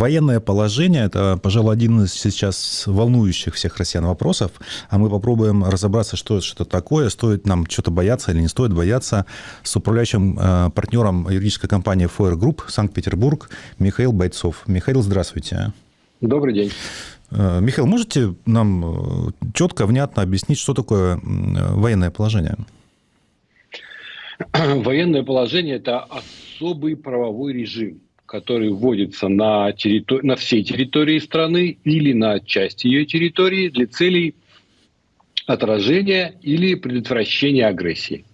Военное положение – это, пожалуй, один из сейчас волнующих всех россиян вопросов, а мы попробуем разобраться, что это что такое, стоит нам что-то бояться или не стоит бояться, с управляющим э, партнером юридической компании Foyer Group Санкт-Петербург Михаил Бойцов. Михаил, здравствуйте. Добрый день. Э, Михаил, можете нам э, четко, внятно объяснить, что такое военное положение? Военное положение – это особый правовой режим, который вводится на, территори... на всей территории страны или на части ее территории для целей отражения или предотвращения агрессии.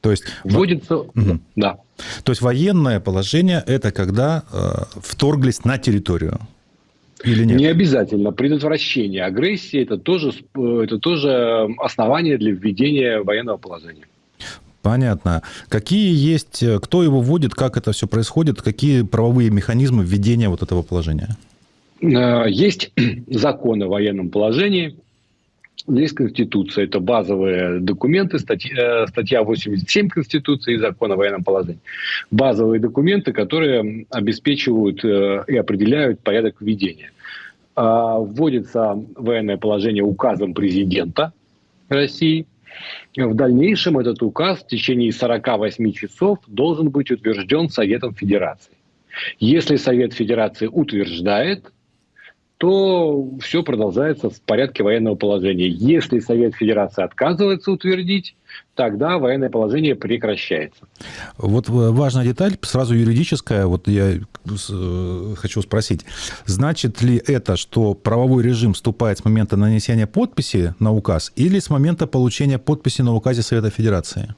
То есть вводится, угу. да. То есть военное положение это когда э, вторглись на территорию. Или нет? Не обязательно. Предотвращение агрессии это тоже, э, это тоже основание для введения военного положения. Понятно. Какие есть, э, кто его вводит, как это все происходит, какие правовые механизмы введения вот этого положения? Э, есть закон о военном положении, есть Конституция, это базовые документы, статья, э, статья 87 Конституции и закон о военном положении. Базовые документы, которые обеспечивают и определяют порядок введения. А, вводится военное положение указом президента России – в дальнейшем этот указ в течение 48 часов должен быть утвержден Советом Федерации. Если Совет Федерации утверждает, то все продолжается в порядке военного положения. Если Совет Федерации отказывается утвердить, тогда военное положение прекращается. Вот важная деталь, сразу юридическая, вот я э, хочу спросить. Значит ли это, что правовой режим вступает с момента нанесения подписи на указ или с момента получения подписи на указе Совета Федерации?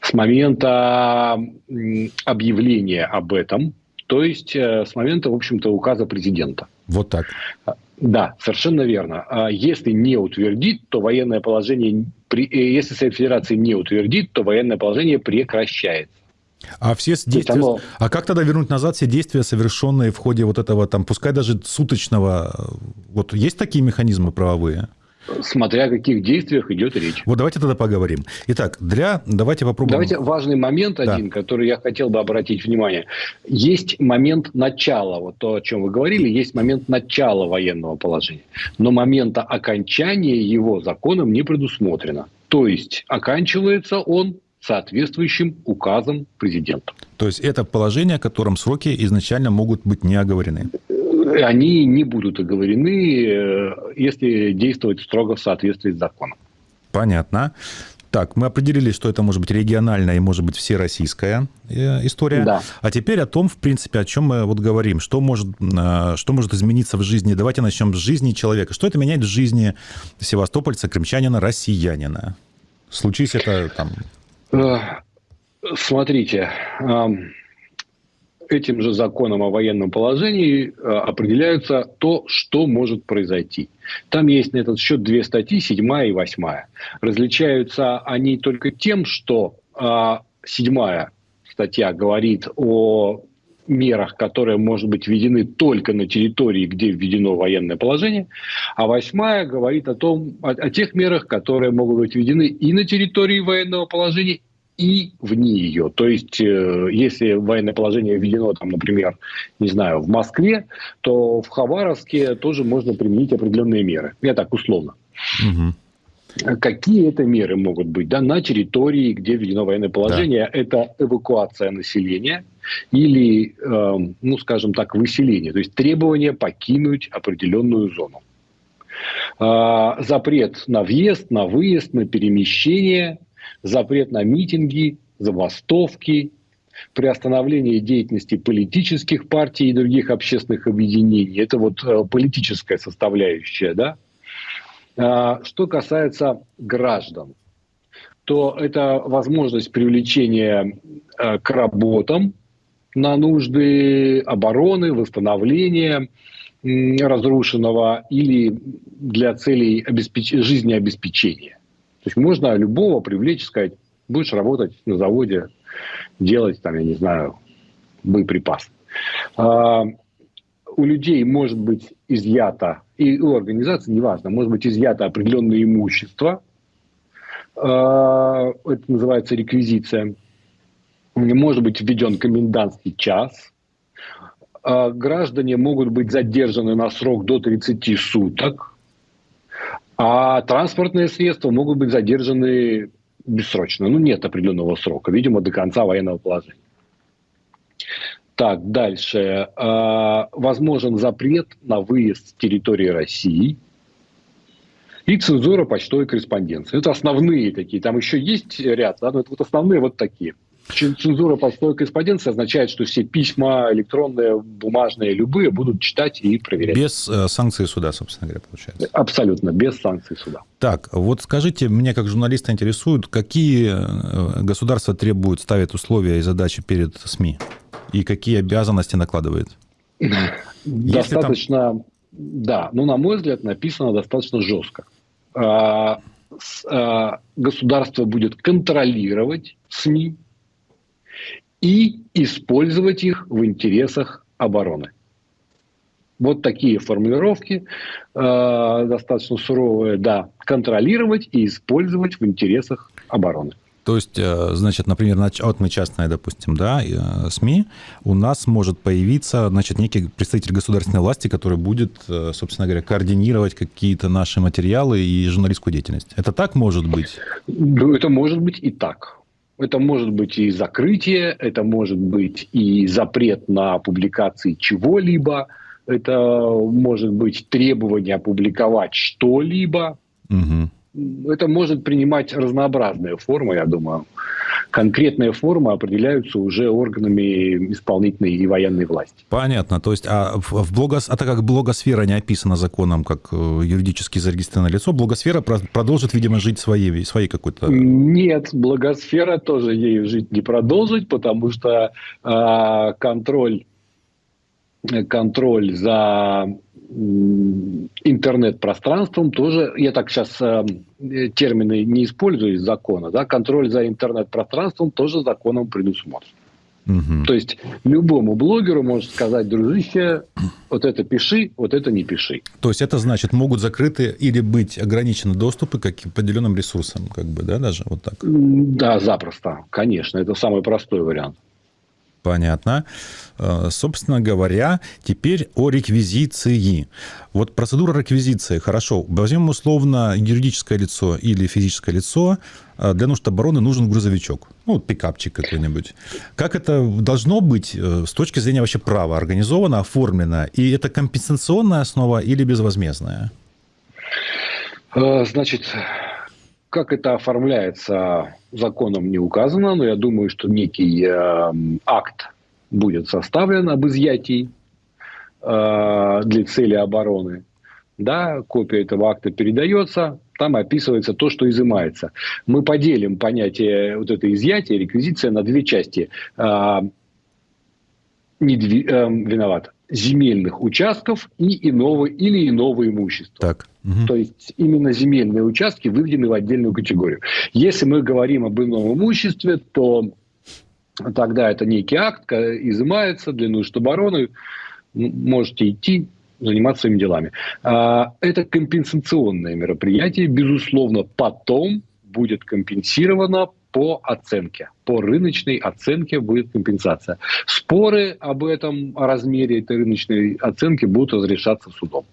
С момента объявления об этом, то есть э, с момента, в общем-то, указа президента. Вот так. Да, совершенно верно. А если не утвердит, то военное положение, э, если Совет Федерации не утвердит, то военное положение прекращается. А все действия... Оно... А как тогда вернуть назад все действия, совершенные в ходе вот этого, там, пускай даже суточного... Э, вот есть такие механизмы правовые? Смотря о каких действиях идет речь. Вот давайте тогда поговорим. Итак, для... Давайте попробуем... Давайте важный момент да. один, который я хотел бы обратить внимание. Есть момент начала, вот то, о чем вы говорили, есть момент начала военного положения. Но момента окончания его законом не предусмотрено. То есть, оканчивается он соответствующим указом президента. То есть, это положение, о котором сроки изначально могут быть не оговорены? Они не будут оговорены, э, если действовать строго в соответствии с законом. Понятно. Так, мы определили, что это может быть региональная и может быть всероссийская э, история. Да. А теперь о том, в принципе, о чем мы вот говорим, что может, э, что может измениться в жизни. Давайте начнем с жизни человека. Что это меняет в жизни севастопольца, крымчанина, россиянина? Случись это там... Смотрите, этим же законом о военном положении э, определяется то, что может произойти. Там есть на этот счет две статьи, седьмая и восьмая. Различаются они только тем, что э, седьмая статья говорит о мерах, которые, может быть, введены только на территории, где введено военное положение, а восьмая говорит о том, о, о тех мерах, которые могут быть введены и на территории военного положения, и вне ее. То есть, э, если военное положение введено, там, например, не знаю, в Москве, то в Хабаровске тоже можно применить определенные меры. Я так условно. Угу. Какие это меры могут быть? Да, на территории, где введено военное положение, да. это эвакуация населения или, э, ну, скажем так, выселение, то есть требование покинуть определенную зону. Э, запрет на въезд, на выезд, на перемещение – запрет на митинги, забастовки, приостановление деятельности политических партий и других общественных объединений. Это вот э, политическая составляющая. Да? А, что касается граждан, то это возможность привлечения э, к работам на нужды обороны, восстановления разрушенного или для целей обеспеч... жизнеобеспечения. То есть можно любого привлечь, сказать, будешь работать на заводе, делать там, я не знаю, боеприпас. А, у людей может быть изъято, и у организации, неважно, может быть изъято определенное имущество, а, это называется реквизиция, может быть введен комендантский час, э, граждане могут быть задержаны на срок до 30 суток, а транспортные средства могут быть задержаны бессрочно. Ну, нет определенного срока, видимо, до конца военного положения. Так, дальше. Э, возможен запрет на выезд с территории России и цензура почтовой корреспонденции. Это основные такие. Там еще есть ряд, да, но это вот основные вот такие. Цензура почтовой корреспонденции означает, что все письма электронные, бумажные, любые будут читать и проверять. Без э, санкции суда, собственно говоря, получается. Абсолютно, без санкций суда. Так, вот скажите, меня как журналиста интересует, какие э, государства требуют, ставят условия и задачи перед СМИ? И какие обязанности накладывает? Достаточно, там... да, ну, на мой взгляд, написано достаточно жестко. А, а, государство будет контролировать СМИ, и использовать их в интересах обороны. Вот такие формулировки, э, достаточно суровые, да, контролировать и использовать в интересах обороны. То есть, э, значит, например, вот мы частная, допустим, да, э, СМИ, у нас может появиться, значит, некий представитель государственной власти, который будет, э, собственно говоря, координировать какие-то наши материалы и журналистскую деятельность. Это так может быть? Ну, это может быть и так. Это может быть и закрытие, это может быть и запрет на публикации чего-либо, это может быть требование опубликовать что-либо. Угу это может принимать разнообразные формы, я думаю. Конкретные формы определяются уже органами исполнительной и военной власти. Понятно. То есть, а, в блогос... а так как блогосфера не описана законом как э, юридически зарегистрированное лицо, блогосфера продолжит, видимо, жить своей, своей какой-то... Нет, блогосфера тоже ей жить не продолжит, потому что э, контроль контроль за интернет-пространством тоже, я так сейчас э, термины не использую из закона, да, контроль за интернет-пространством тоже законом предусмотрен. Угу. То есть любому блогеру может сказать, дружище, вот это пиши, вот это не пиши. То есть это значит, могут закрыты или быть ограничены доступы к определенным ресурсам, как бы, да, даже вот так? Да, запросто, конечно, это самый простой вариант. Понятно. Э, собственно говоря, теперь о реквизиции. Вот процедура реквизиции, хорошо, возьмем условно юридическое лицо или физическое лицо, э, для нужд обороны нужен грузовичок, ну, пикапчик какой-нибудь. Как это должно быть э, с точки зрения вообще права организовано, оформлено? И это компенсационная основа или безвозмездная? Значит, как это оформляется, законом не указано, но я думаю, что некий э, акт будет составлен об изъятии э, для цели обороны. Да, копия этого акта передается, там описывается то, что изымается. Мы поделим понятие вот это изъятие, реквизиция на две части. Э, недви... э, виноват земельных участков и иного или иного имущества. Так. Угу. То есть именно земельные участки выведены в отдельную категорию. Если мы говорим об ином имуществе, то тогда это некий акт, изымается для нужд обороны, можете идти, заниматься своими делами. А, это компенсационное мероприятие, безусловно, потом будет компенсировано по оценке, по рыночной оценке будет компенсация. Споры об этом, о размере этой рыночной оценки будут разрешаться судом.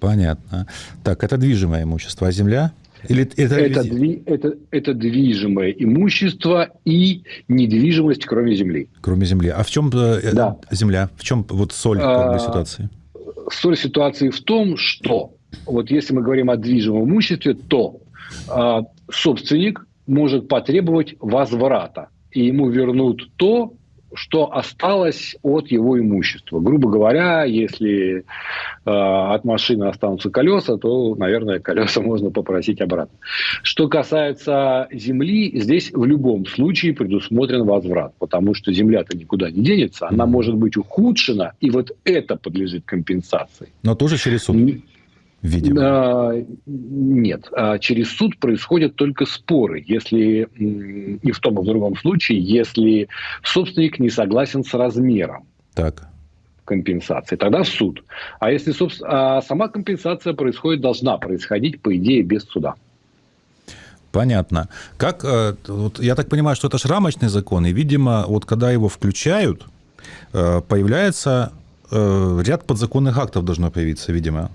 Понятно. Так, это движимое имущество, а земля? Или это, это, дви, это, это движимое имущество и недвижимость, кроме земли. Кроме земли. А в чем э, да. земля? В чем вот соль как бы, ситуации? Соль ситуации в том, что вот если мы говорим о движимом имуществе, то э, собственник может потребовать возврата, и ему вернут то, что осталось от его имущества. Грубо говоря, если э, от машины останутся колеса, то, наверное, колеса можно попросить обратно. Что касается земли, здесь в любом случае предусмотрен возврат, потому что земля-то никуда не денется, она может быть ухудшена, и вот это подлежит компенсации. Но тоже через суд видимо? А, нет. А через суд происходят только споры, если и в том и в другом случае, если собственник не согласен с размером. Так компенсации, тогда в суд. А если а сама компенсация происходит, должна происходить, по идее, без суда. Понятно. Как, э, вот я так понимаю, что это ж рамочный закон, и, видимо, вот когда его включают, появляется ряд подзаконных актов должно появиться, видимо.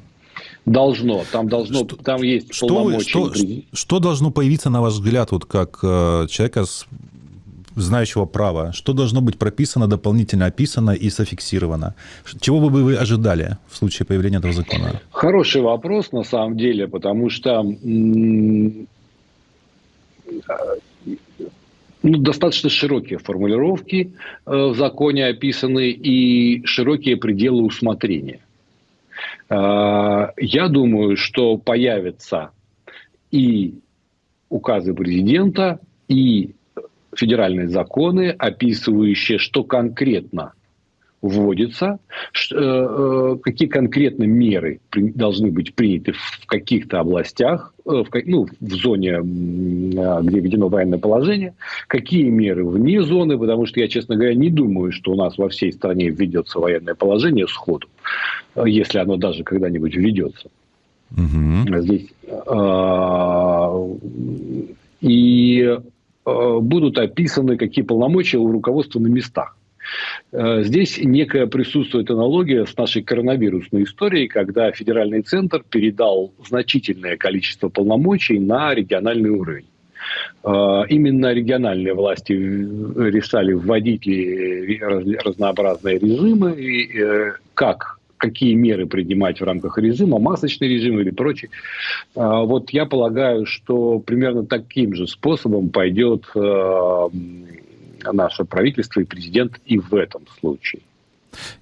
Должно, там должно, что, там есть что, полномочия. Что, что должно появиться, на ваш взгляд, вот как человека с знающего права, что должно быть прописано, дополнительно описано и зафиксировано? Чего бы вы ожидали в случае появления этого закона? Хороший вопрос, на самом деле, потому что ну, достаточно широкие формулировки э, в законе описаны и широкие пределы усмотрения. Э, я думаю, что появятся и указы президента, и федеральные законы, описывающие, что конкретно вводится, э, э, какие конкретно меры должны быть приняты в каких-то областях, э, в, ну, в зоне, где введено военное положение, какие меры вне зоны, потому что я, честно говоря, не думаю, что у нас во всей стране введется военное положение сходу, если оно даже когда-нибудь введется. Угу. Здесь и Э, будут описаны, какие полномочия у руководства на местах. Э, здесь некая присутствует аналогия с нашей коронавирусной историей, когда федеральный центр передал значительное количество полномочий на региональный уровень. Э, именно региональные власти решали вводить ли разнообразные режимы, и как какие меры принимать в рамках режима, масочный режим или прочее. Вот я полагаю, что примерно таким же способом пойдет э, наше правительство и президент и в этом случае.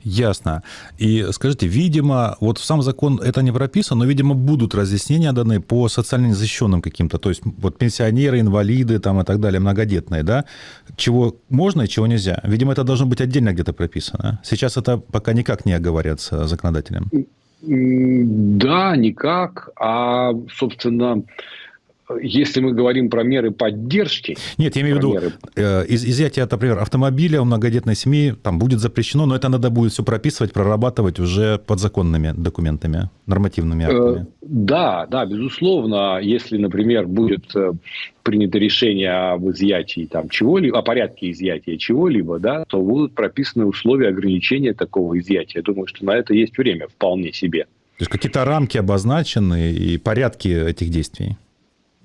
Ясно. И скажите, видимо, вот в сам закон это не прописано, но, видимо, будут разъяснения даны по социально незащищенным каким-то, то есть вот пенсионеры, инвалиды там и так далее, многодетные, да, чего можно и чего нельзя. Видимо, это должно быть отдельно где-то прописано. Сейчас это пока никак не оговорятся законодателем. Да, никак. А, собственно, если мы говорим про меры поддержки... Нет, я имею в виду, меры... э, изъятие, например, автомобиля у многодетной семьи там будет запрещено, но это надо будет все прописывать, прорабатывать уже подзаконными документами, нормативными э, актами. Э, да, да, безусловно, если, например, будет э, принято решение об изъятии там чего-либо, о порядке изъятия чего-либо, да, то будут прописаны условия ограничения такого изъятия. Я думаю, что на это есть время вполне себе. То есть какие-то рамки обозначены и порядки этих действий?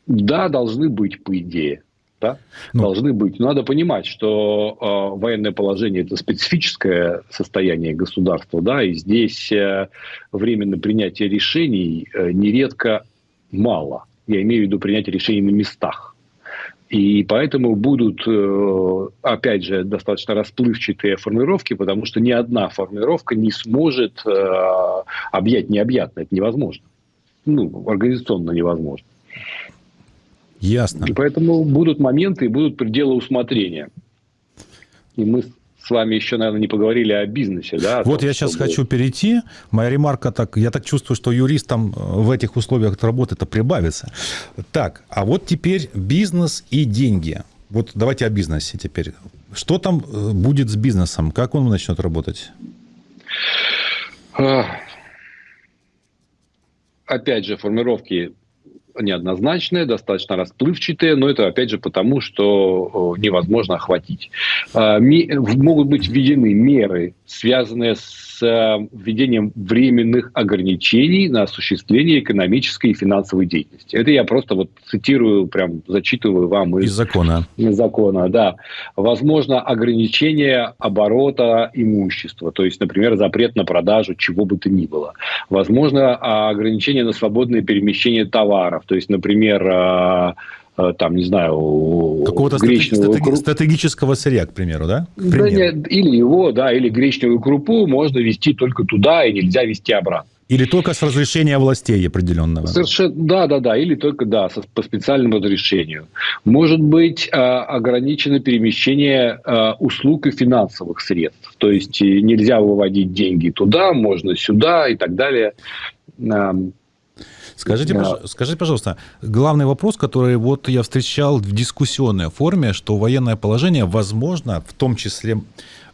Да, должны быть, по идее. Да? Ну, должны быть. надо понимать, что э, военное положение это специфическое состояние государства, да, и здесь э, время принятие решений э, нередко мало. Я имею в виду принятие решений на местах. И поэтому будут, э, опять же, достаточно расплывчатые формулировки, потому что ни одна формулировка не сможет э, объять необъятное. Это невозможно. Ну, организационно невозможно. Ясно. И поэтому будут моменты и будут пределы усмотрения. И мы с вами еще, наверное, не поговорили о бизнесе. Да, о вот том, я сейчас чтобы... хочу перейти. Моя ремарка так, я так чувствую, что юристам э, в этих условиях работы это прибавится. Так, а вот теперь бизнес и деньги. Вот давайте о бизнесе теперь. Что там э, будет с бизнесом? Как он начнет работать? Опять же, формировки неоднозначные, достаточно расплывчатые, но это опять же потому, что невозможно охватить. А, могут быть введены меры, связанные с введением временных ограничений на осуществление экономической и финансовой деятельности. Это я просто вот цитирую, прям зачитываю вам из, из закона. Из закона, да. Возможно, ограничение оборота имущества, то есть, например, запрет на продажу чего бы то ни было. Возможно, ограничение на свободное перемещение товаров, то есть, например, а, а, там, не знаю, какого-то гречневую стратеги- крупу. стратегического сырья, к примеру, да? К да нет, или его, да, или гречневую крупу можно вести только туда и нельзя вести обратно. Или только с разрешения властей определенного? Совершенно, да, да, да, или только, да, по специальному разрешению. Может быть э, ограничено перемещение э, услуг и финансовых средств. То есть нельзя выводить деньги туда, можно сюда и так далее. Скажите, да. скажите, пожалуйста, главный вопрос, который вот я встречал в дискуссионной форме, что военное положение возможно, в том числе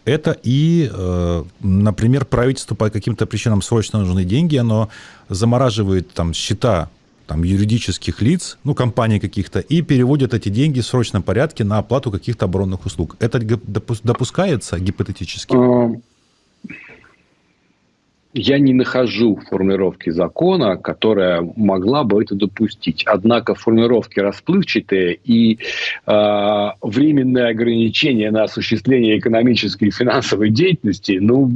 это и, э, например, правительству по каким-то причинам срочно нужны деньги, оно замораживает там счета там, юридических лиц, ну, компаний каких-то, и переводят эти деньги в срочном порядке на оплату каких-то оборонных услуг. Это допускается гипотетически? Я не нахожу формулировки закона, которая могла бы это допустить. Однако формулировки расплывчатые и э, временные ограничения на осуществление экономической и финансовой деятельности, ну...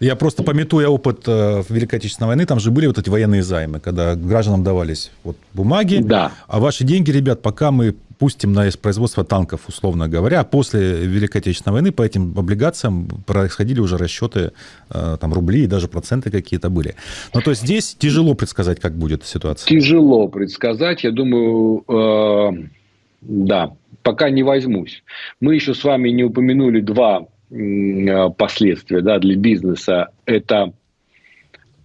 Я просто пометуя опыт э, Великой Отечественной войны, там же были вот эти военные займы, когда гражданам давались вот бумаги, да. а ваши деньги, ребят, пока мы пустим на производство танков, условно говоря. После Великой Отечественной войны по этим облигациям происходили уже расчеты, э, там, рубли и даже проценты какие-то были. Ну, то есть здесь тяжело предсказать, как будет ситуация. Тяжело предсказать. Я думаю, э, да, пока не возьмусь. Мы еще с вами не упомянули два э, последствия да, для бизнеса. Это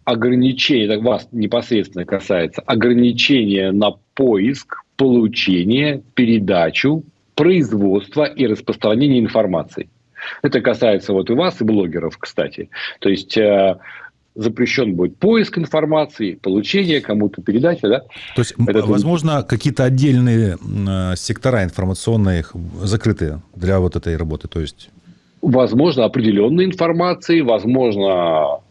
ограничение, это вас непосредственно касается, ограничение на поиск получение, передачу, производство и распространение информации. Это касается вот и вас, и блогеров, кстати. То есть э, запрещен будет поиск информации, получение кому-то передача, да? То есть, Это возможно, какие-то отдельные э, сектора информационные закрытые для вот этой работы, то есть... Возможно, определенной информации, возможно,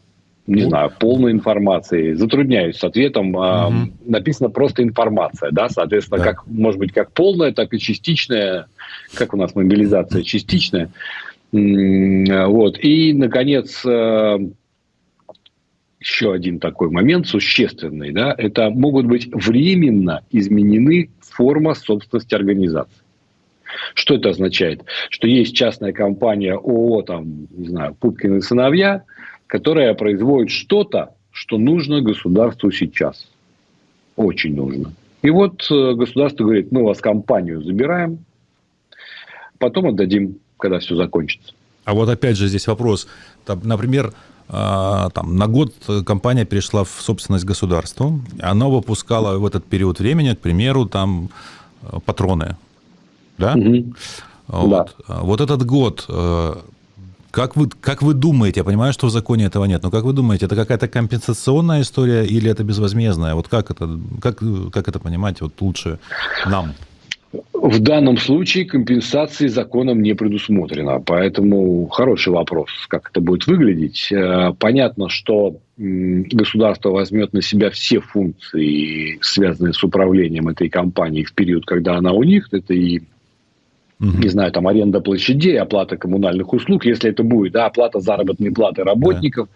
не ну, знаю, полной информации. Затрудняюсь с ответом. Угу. Написано просто информация, да, соответственно, да. как может быть как полная, так и частичная. Как у нас мобилизация частичная. Вот. И, наконец, э, еще один такой момент существенный, да, это могут быть временно изменены форма собственности организации. Что это означает? Что есть частная компания ООО, там, не знаю, Пупкины сыновья, которая производит что-то, что нужно государству сейчас. Очень нужно. И вот э, государство говорит, мы у вас компанию забираем, потом отдадим, когда все закончится. А вот опять же здесь вопрос. Там, например, а, там, на год компания перешла в собственность государства, она выпускала в этот период времени, к примеру, там э, патроны. Да? Угу. Вот. Да. вот этот год э, как вы, как вы думаете, я понимаю, что в законе этого нет, но как вы думаете, это какая-то компенсационная история или это безвозмездная? Вот как это, как, как это понимать вот лучше нам? В данном случае компенсации законом не предусмотрено, поэтому хороший вопрос, как это будет выглядеть. Э, понятно, что государство возьмет на себя все функции, связанные с управлением этой компанией в период, когда она у них. Это и угу. не знаю, там аренда площадей, оплата коммунальных услуг, если это будет, да, оплата заработной платы работников,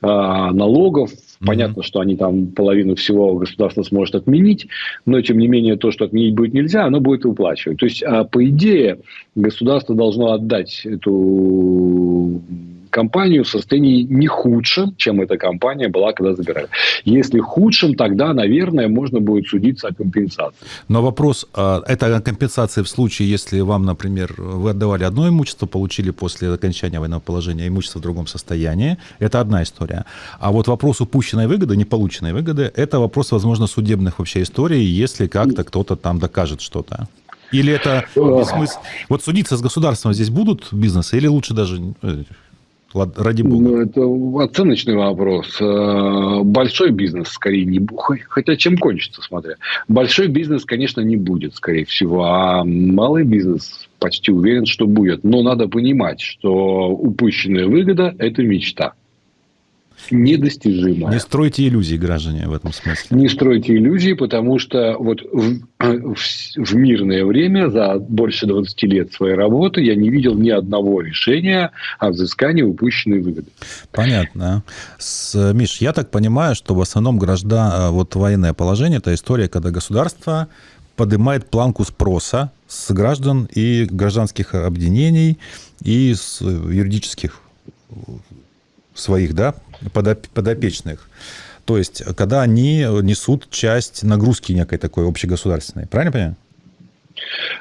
да. э, налогов. Угу. Понятно, что они там половину всего государство сможет отменить, но тем не менее то, что отменить будет нельзя, оно будет выплачивать. То есть, э, по идее, государство должно отдать эту компанию в состоянии не худшем, чем эта компания была, когда забирали. Если худшем, тогда, наверное, можно будет судиться о компенсации. Но вопрос, а, это компенсация в случае, если вам, например, вы отдавали одно имущество, получили после окончания военного положения имущество в другом состоянии, это одна история. А вот вопрос упущенной выгоды, не полученной выгоды, это вопрос, возможно, судебных вообще историй, если как-то кто-то там докажет что-то. Или это бессмысленно? Вот судиться с государством здесь будут бизнесы, или лучше даже э, ради бога? Ну, это оценочный вопрос. Э, большой бизнес, скорее, не будет. Хотя чем кончится, смотря. Большой бизнес, конечно, не будет, скорее всего. А малый бизнес почти уверен, что будет. Но надо понимать, что упущенная выгода – это мечта недостижимая. Не стройте иллюзии, граждане, в этом смысле. Не стройте иллюзии, потому что вот в, в, в мирное время за больше 20 лет своей работы я не видел ни одного решения о взыскании упущенной выгоды. Понятно. С, Миш, я так понимаю, что в основном граждан, вот военное положение – это история, когда государство поднимает планку спроса с граждан и гражданских объединений и с юридических своих, да, подопечных. То есть, когда они несут часть нагрузки некой такой общегосударственной. Правильно понимаю?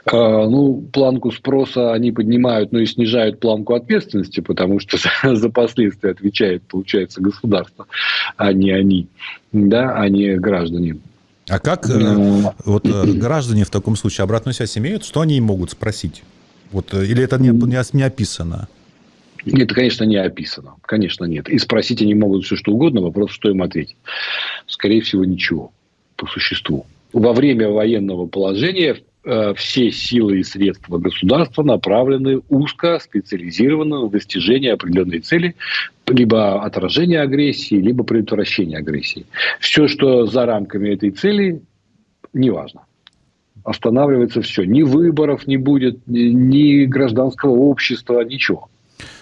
А, ну, планку спроса они поднимают, но и снижают планку ответственности, потому что за, последствия отвечает, получается, государство, а не они, да, а не граждане. А как э, вот э, граждане в таком случае обратную связь имеют? Что они могут спросить? Вот, э, или это не, не описано? Это, конечно, не описано. Конечно, нет. И спросить они могут все, что угодно. Вопрос, что им ответить. Скорее всего, ничего. по существу. Во время военного положения Э, все силы и средства государства направлены узко, специализированно на достижение определенной цели, либо отражение агрессии, либо предотвращение агрессии. Все, что за рамками этой цели, неважно. Останавливается все. Ни выборов не будет, ни гражданского общества, ничего.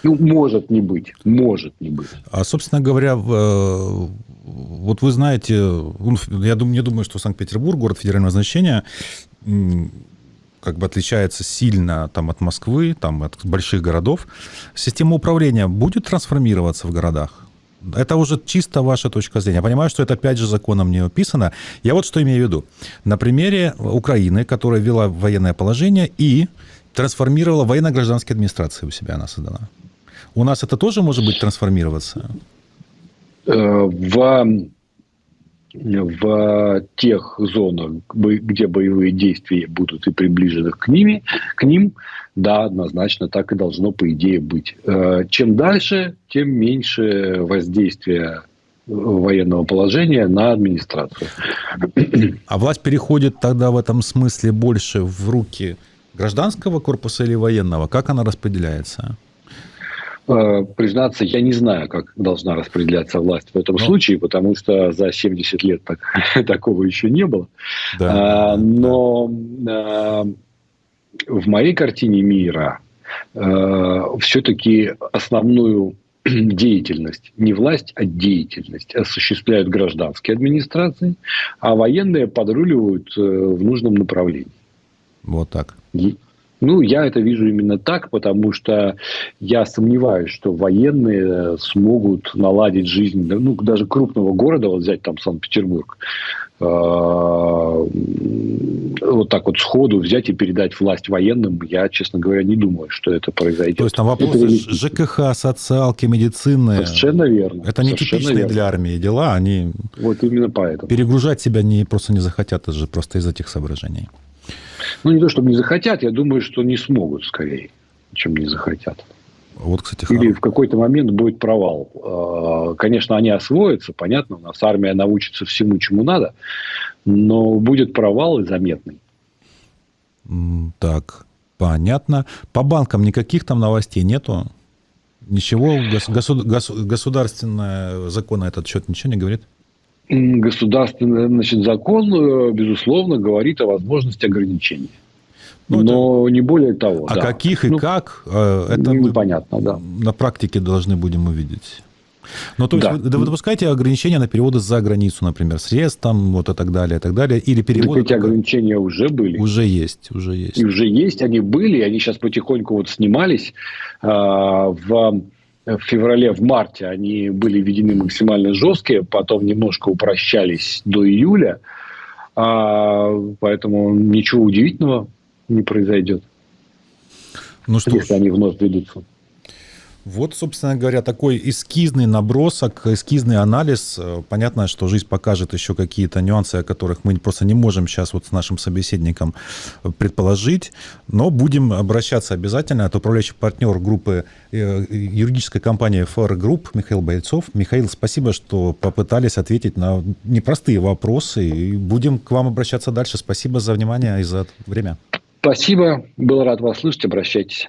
Ну, может не быть, может не быть. А, собственно говоря, э, вот вы знаете, я думаю, не думаю, что Санкт-Петербург, город федерального значения, как бы отличается сильно там, от Москвы, там, от больших городов. Система управления будет трансформироваться в городах? Это уже чисто ваша точка зрения. Я понимаю, что это опять же законом не описано. Я вот что имею в виду. На примере Украины, которая ввела военное положение и трансформировала военно-гражданские администрации у себя она создана. У нас это тоже может быть трансформироваться? Э, в в тех зонах, где боевые действия будут и приближены к, ними, к ним, да, однозначно так и должно, по идее, быть. Э, чем дальше, тем меньше воздействия военного положения на администрацию. А власть переходит тогда в этом смысле больше в руки гражданского корпуса или военного? Как она распределяется? Э, признаться, я не знаю, как должна распределяться власть в этом. Ну. случае, потому что за 70 лет так, такого еще не было. Да, а, но да. в моей картине мира а, все-таки основную деятельность, не власть, а деятельность осуществляют гражданские администрации, а военные подруливают э, в нужном направлении. Вот так. Ну, я это вижу именно так, потому что я сомневаюсь, что военные смогут наладить жизнь, ну, даже крупного города, вот взять там Санкт-Петербург, а, вот так вот сходу взять и передать власть военным, я, честно говоря, не думаю, что это произойдет. То есть там вопросы это... ЖКХ, социалки, медицины. Совершенно верно. Это не типичные верно. для армии дела, они... Вот именно поэтому. Перегружать себя не, просто не захотят, это же просто из этих соображений. Ну, не то, чтобы не захотят, я думаю, что не смогут скорее, чем не захотят. Вот, кстати, Или хорошо. в какой-то момент будет провал. А, конечно, они освоятся, понятно, у нас армия научится всему, чему надо, но будет провал и заметный. Так, понятно. По банкам никаких там новостей нету? Ничего? Государ... Государственный закон на этот счет ничего не говорит? Государственный значит, закон, безусловно, говорит о возможности ограничений. Ну, Но это... не более того. А да. каких и ну, как, э, это непонятно, мы да. на практике должны будем увидеть. Ну, то есть да. вы, вы допускаете ограничения на переводы за границу, например, средств там, вот и так далее, и так далее, или переводы... эти ограничения уже были. Уже есть, уже есть. И уже есть, они были, они сейчас потихоньку вот снимались э, в в феврале, в марте они были введены максимально жесткие, потом немножко упрощались до июля, а, поэтому ничего удивительного не произойдет. Ну что если ж. они вновь ведутся. Вот, собственно говоря, такой эскизный набросок, эскизный анализ. Понятно, что жизнь покажет еще какие-то нюансы, о которых мы просто не можем сейчас вот с нашим собеседником предположить, но будем обращаться обязательно. Это управляющий партнер группы э, юридической компании FR Group Михаил Бойцов. Михаил, спасибо, что попытались ответить на непростые вопросы. И будем к вам обращаться дальше. Спасибо за внимание и за время. Спасибо. Был рад вас слышать. Обращайтесь.